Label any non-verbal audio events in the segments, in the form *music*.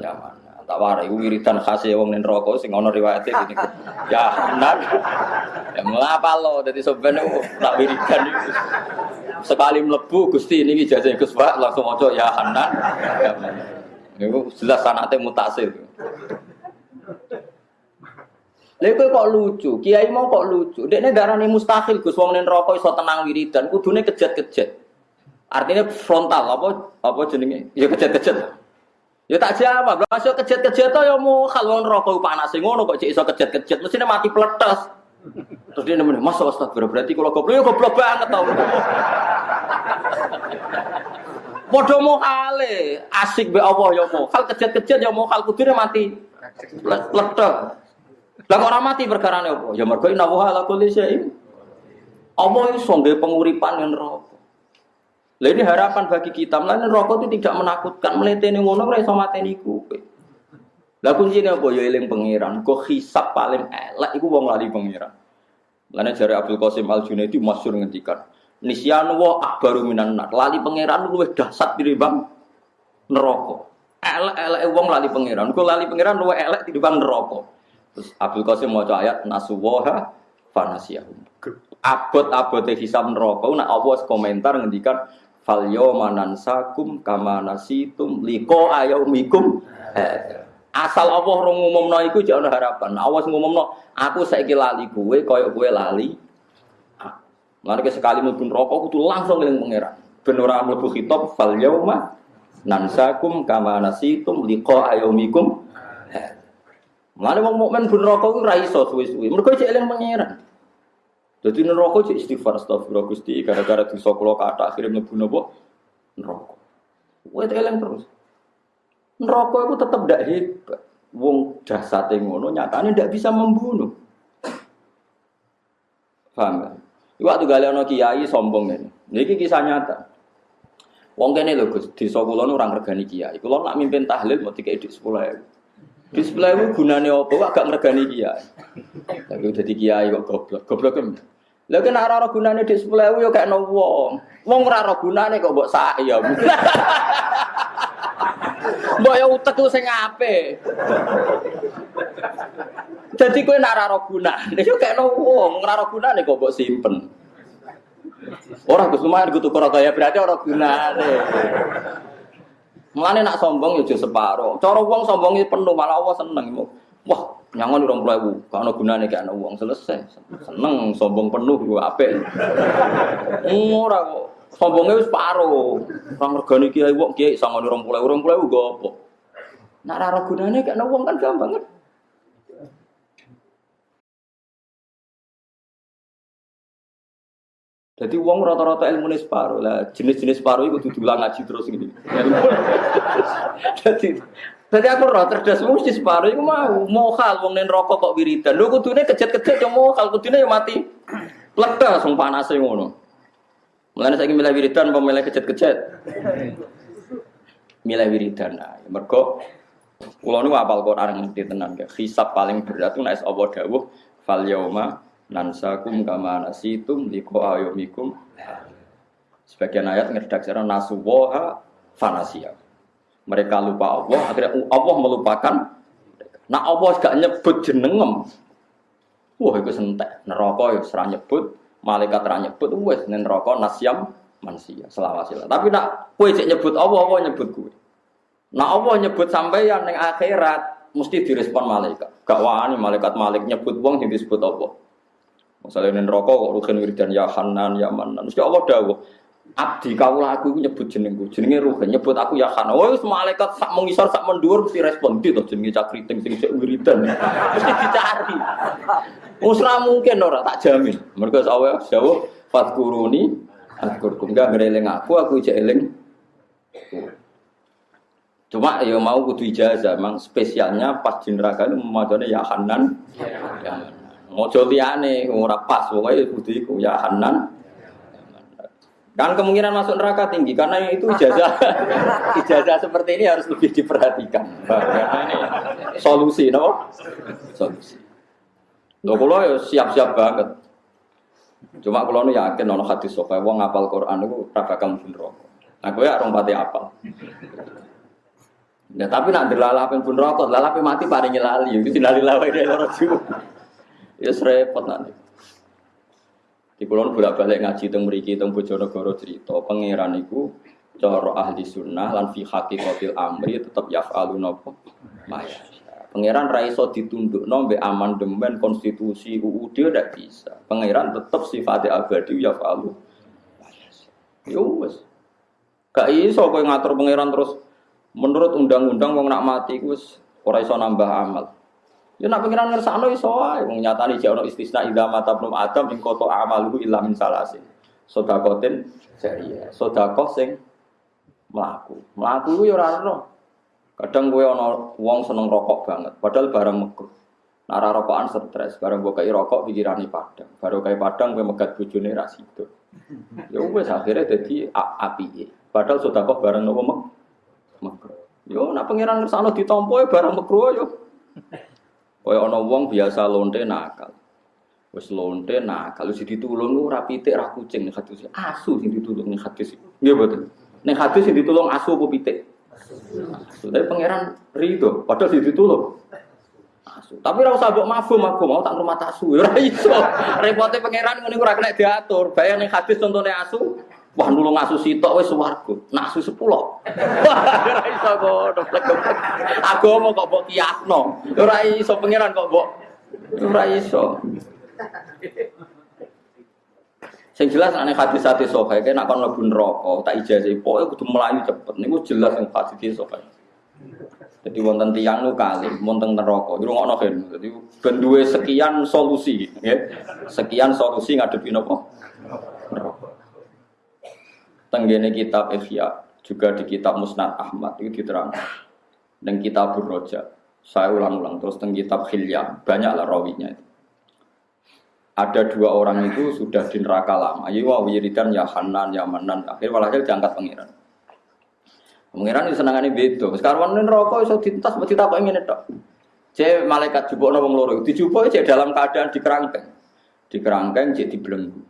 Ya mana? Tak warai iku wiridan khas e wong ning neraka sing ana riwayate gini. *laughs* Ya Hanan. Ya mengapa lo dadi soben tak wiridan iku. Sekali mlebu Gusti niki jajah Gus Pak langsung maca ya Hanan. Ya Hanan. Iku jelas sanate mutasil. Lha kok lucu, kiai mau kok lucu. Dekne darani mustahil Gus wong ning neraka iso tenang wiridan, kudune kejet-kejet. Artinya frontal apa apa jenenge? Ya kejet-kejet. Ya tak jawab, lha masuk kejet-kejet to ya mau wong neraka panas ngono kok cek iso kejet-kejet, mestine mati pletes. Terus dia nemen, "Mas astagfirullah, berarti kalau goblok ya goblok banget tau." Padha mohale, asik be Allah ya mau. Hal kejet-kejet ya mau hal kudune mati. Pletes. Lah kok ora mati perkarane apa? Ya mergo inna wa ala kulli syai'in. Apa iso nggih penguripan yang neraka? Lah ini harapan bagi kita. Mulane neraka itu tidak menakutkan. Mletene ngono ora iso mateni kowe. Lah kuncine apa ya eling pangeran. Kok hisab paling elek iku wong lali pangeran. Mulane jare Abdul Qasim Al Junaidi masyhur ngendikan, Nisyan wa akbaru minan nar. Lali pangeran luwih dahsyat tinimbang neraka. Elek-elek wong lali pangeran. Kok lali pangeran luwih elek tinimbang neraka. Terus Abdul Qasim mau ayat nasuwaha fanasiyahum. Abot-abote hisab neraka nak Allah komentar ngendikan fal yawma nansakum kama nasitum liqa ayaumikum asal Allah rong ngumumno iku jek ana harapan. Allah ngumumno aku saiki lali kowe kaya kowe lali. Mari sekali mlebu neraka kudu langsung ngeling pangeran. Ben ora mlebu khitab fal yawma nansakum kama nasitum liqa ayaumikum Mulane wong mukmin ben neraka iku ora iso suwe-suwe. Mergo cek eling pangeran. Dadi neraka cek istighfar astagfirullah Gusti gara-gara dosa kula kathah akhire mlebu napa? Neraka. Kowe eling terus. Neraka itu tetap ndak hebat. Wong jasate ngono nyatane ndak bisa membunuh. Paham ya? Waktu gale ana kiai sombong ini. Niki kisah nyata. Wong kene lho Gus, desa kula nu ora ngregani kiai. Kula nak mimpin tahlil mau dikei dik 10.000. Di sebelah itu gunanya apa? Wah, gak ngergani kiai. Tapi udah di kiai kok goblok. Goblok kan? Lha kena ora gunane di sebelah itu ya kayak no wong. Wong ora gunane kok mbok saya. *laughs* Mbok ya utek ku sing apik. Jadi kowe nak ora gunane yo kayak no wong, ora gunane kok mbok simpen. Ora Gus lumayan tukur kaya berarti ora gunane. Mulane nak sombong ya separo. Cara wong sombongnya penuh malah Allah seneng. Wah, nyangon urung puluh gak ana gunane gak ana wong selesai. Seneng sombong penuh gua apik. Ora kok. Sombongnya wis paro. Ora regani kiai wong kiai sangon urung puluh urung puluh go apa. Nak ora gunane gak ana wong kan gampang kan. Jadi uang rata-rata ilmu separuh lah. Jenis-jenis separuh itu diulang ngaji terus gini. jadi, jadi aku roh cerdas mesti separuh itu mau mau hal uang nen rokok kok wiridan. Lu kudune kejet-kejet yang mau hal kudune yang mati. Plek sung panas ngono. Mulane saya milih wiridan apa milih kejet-kejet? Milih wiridan. Nah, mergo kula niku apal Quran tenan ya. Hisab paling berat itu nek Allah dawuh fal nansakum kama nasitum liko ayomikum. Sebagian ayat ngeredaksi nasuwoha fanasia mereka lupa Allah akhirnya Allah melupakan nah Allah gak nyebut jenengem. Wah itu sentek. Neraka ya serah nyebut malaikat serah nyebut wes neraka nasyam manusia selawasila tapi nak kue cek nyebut Allah Allah nyebut kue nah Allah nyebut sampai yang akhirat mesti direspon malaikat. Gak wani malaikat malik nyebut wong yang disebut Allah Misalnya ini rokok kok rugen wiridan ya Hanan ya Manan. Mesti Allah dawuh. Abdi kau aku nyebut jenengku. Jenenge rugen nyebut aku ya Hanan. Oh malaikat sak mengisor sak mendur mesti respon di to jenenge cakriting sing sik wiridan. *laughs* Mesti dicari. Usra mungkin ora tak jamin. Mergo Allah dawuh fatkuruni atkurkum gak ngereling aku aku ijek eling. Cuma ya mau kudu ijazah, memang spesialnya pas di neraka itu memacone ya Hanan. Ya. Mojo liyane ora pas pokoke kudu iku ya Hanan. Kan kemungkinan masuk neraka tinggi karena itu ijazah *laughs* ijazah seperti ini harus lebih diperhatikan. Karena ini solusi, no? Solusi. Lo kalau ya siap-siap banget. Cuma kalau nu yakin nono hadis sopai wong ngapal Quran itu ora bakal mlebu neraka. Nah, kowe ya orang pati apal. Ya tapi nak dilalapin pun rokok, lalapin mati paling lali, itu lali lawai dari orang Ya repot nanti. Di kulon bolak balik ngaji teng mriki teng Bojonegoro cerita pangeran iku cara ahli sunnah lan fi haqiqatil amri tetep yaf'alu napa maya. Pangeran ra iso ditundukno mbek amandemen konstitusi UUD ndak bisa. Pangeran tetep sifatnya abadi yaf'alu. Yo wis. Gak iso kowe ngatur pangeran terus menurut undang-undang wong nak mati iku wis ora iso nambah amal. Ya nak pengiran ngersakno iso wae wong nyatane jek ono istisna idza mata ibnu adam ing koto amaluhu illa min salasin. Sedakotin jariya. Sedekah sing mlaku. Mlaku yo ora ono. Kadang kowe ono wong seneng rokok banget, padahal barang mekruh. Nara rokokan stres, barang gue kayak rokok pikirane padang. Baru kayak padang gue megat bojone ra sido. Ya wis akhirnya dadi api. Padahal sudah kok barang nopo mek. Yo nak pangeran ngersakno ditampa barang mekruh yo. Kaya ana wong biasa lonte nakal. Wis lonte nakal wis ditulung ora pitik ra kucing nek hadis. Asu sing ditulung ning hadis. Nggih mboten. Ning hadis sing ditulung asu apa pitik? Asu. Tapi pangeran rido padahal sing ditulung asu. Tapi ora usah mbok mafhum aku mau tak rumah asu. Ora iso. Repote pangeran ngene ora kena diatur. Bayang ning hadis contone asu, Wah nulung asu sitok wis swarga. Nak asu sepuluh. *laughs* Ora iso kok Agama kok mbok kiasno. Ora iso pangeran kok mbok ora iso. Sing jelas aneh hadis hati sokai, kayak nak kon mlebu neraka, tak ijazah pokoke kudu melayu cepet. Niku jelas yang hadis sokai. Jadi wonten tiang nu kali, wonten neraka. Iku ngono kan. Jadi ben sekian solusi. Sekian solusi ngadepi napa? Tenggene kitab Ihya juga di kitab Musnad Ahmad itu diterang dan kitab Roja. Saya ulang-ulang terus teng kitab Hilya banyaklah rawinya itu. Ada dua orang itu sudah di neraka lama. Ayo wa wiridan ya Hanan ya Manan. Akhirnya walhasil diangkat pangeran. Pangeran itu senangane beda. Sekarang ini rokok iso dintas mesti tak ingin itu. C malaikat jupuk wong loro. Dijupuk cek dalam keadaan di kerangkeng. Di kerangkeng cek dibelenggu.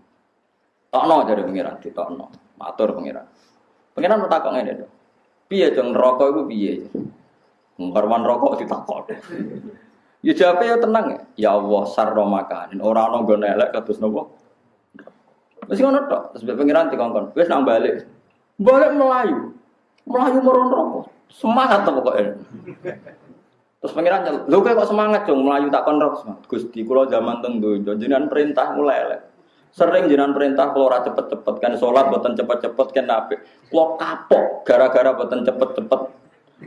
Tokno dari pangeran, ditokno. Matur pangeran. Pangeran bertakok ngene to. Piye dong rokok iku piye? Ngkarwan rokok ditakok. *laughs* Ya jawabe ya tenang ya. Ya Allah sarro makanin. Ora ana nggon elek kados napa? Wis ngono tok. Terus pangeran dikongkon. Wis nang balik. Balik melayu. Melayu meron rokok. Semangat to pokoknya. Terus pangeran lho kok semangat dong melayu tak kon rokok. Gusti kula zaman teng jenengan perintah mulai elek. Sering jenengan perintah kalau ora cepet-cepet kan sholat buatan cepet-cepet kan nabi. Kalau kapok gara-gara buatan cepet-cepet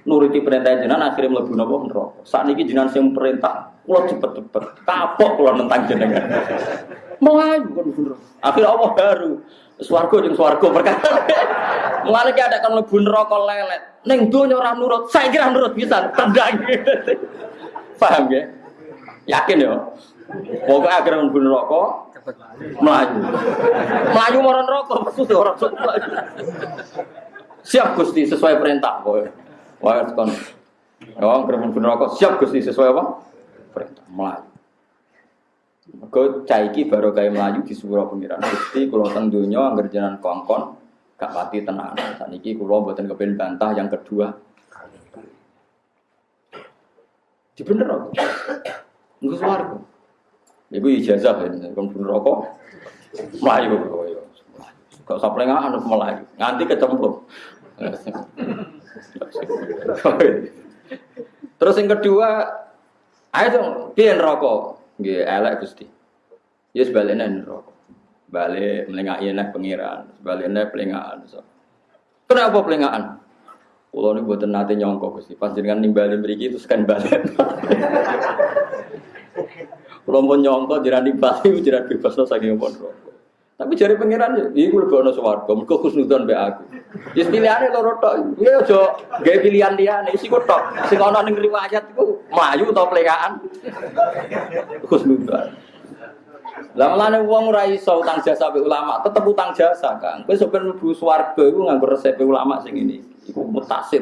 nuruti perintah jenengan akhirnya mlebu napa. Saat ini jenengan sing perintah kalau cepet-cepet kapok kalau nentang jenengan. Mulai bukan bener. Akhirnya Allah baru swarga jeung swarga perkara. Mulane ki ada kan mlebu neraka lelet. Ning donya ora nurut, saya kira nurut bisa tendang. Paham ya? Yakin ya? Pokoknya akhirnya mlebu neraka Melayu. Melayu moron rokok, maksudnya orang melayu. Siap Gusti sesuai perintah. Wah, kon. Oh, kerem pun rokok. Siap Gusti sesuai apa? Perintah Melayu. Kau caiki baru kayak Melayu di sebuah pengiran Gusti kalau teng dunia angger jalan kongkon gak mati tenang. Saniki kulo buatan kepen bantah yang kedua. Di bener kok. Enggak suaraku. Ibu ijazah ya, kon rokok. Melayu Gak usah pelengahan harus melayu. Nganti kecemplung. *laughs* Terus yang kedua, ayo dong, dia rokok. Gak elek gusti. Ya sebaliknya rokok. Balik melengah nek pengiran, sebaliknya pelengahan. Kenapa pelengahan? Kalau ini buatan nanti nyongkok gusti. Pas jangan nimbalin beriki itu sekan balik. *laughs* Kalau mau nyongkok jiran di Bali, *laughs* jiran bebas no saking pun rokok. Tapi jari pangeran ya, ini gue lebih suwargo, mereka khusnudon be aku. Jadi pilihannya loro tok, gue ojo gaya pilihan dia nih, sih gue tok. Sing ono ning riwayat itu maju atau pelekaan khusnudon. *laughs* Lah mulane wong ora iso utang jasa be ulama, tetep utang jasa, Kang. Kowe sampeyan mlebu swarga iku nganggo resep ulama sing ini. Iku mutasir.